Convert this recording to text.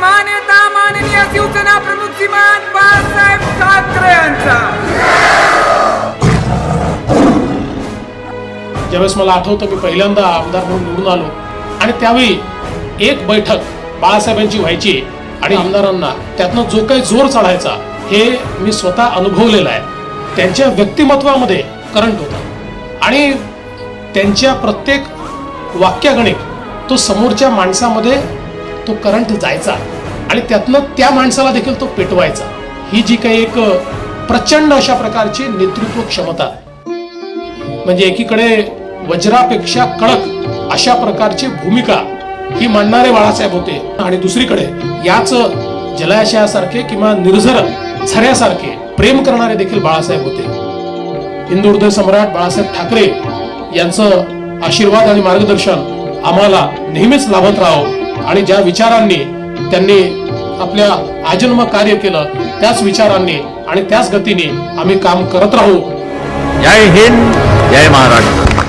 महानेता माननीय शिवसेना प्रमुख श्रीमान बाळासाहेब ठाकरे यांचा ज्यावेळेस मला आठवतं मी पहिल्यांदा आमदार म्हणून निवडून आलो. आणि त्यावेळी एक बैठक बाळासाहेबांची व्हायची आणि आमदारांना त्यातनं जो काही जोर चढायचा हे मी स्वतः अनुभवलेलं आहे. त्यांच्या व्यक्तिमत्वामध्ये करंट होता. आणि त्यांच्या प्रत्येक वाक्यागणिक तो समोरच्या माणसामध्ये तो करंट जायचा आणि त्यातनं त्या माणसाला देखील तो पेटवायचा. ही जी काही एक प्रचंड अशा प्रकारची नेतृत्व क्षमता म्हणजे एकीकडे वज्रापेक्षा कडक अशा प्रकारची भूमिका ही मांडणारे बाळासाहेब होते आणि दुसरीकडे याच जलाशयासारखे किंवा निर्झर झऱ्यासारखे प्रेम करणारे देखील बाळासाहेब होते. हिंदू हृदय सम्राट बाळासाहेब ठाकरे यांचं आशीर्वाद आणि मार्गदर्शन आम्हाला नेहमीच लाभत राहो. आणि ज्या विचारांनी त्यांनी आपल्या आजन्म कार्य केलं त्याच विचारांनी आणि त्याच गतीने आम्ही काम करत राहू. जय हिंद जय महाराष्ट्र.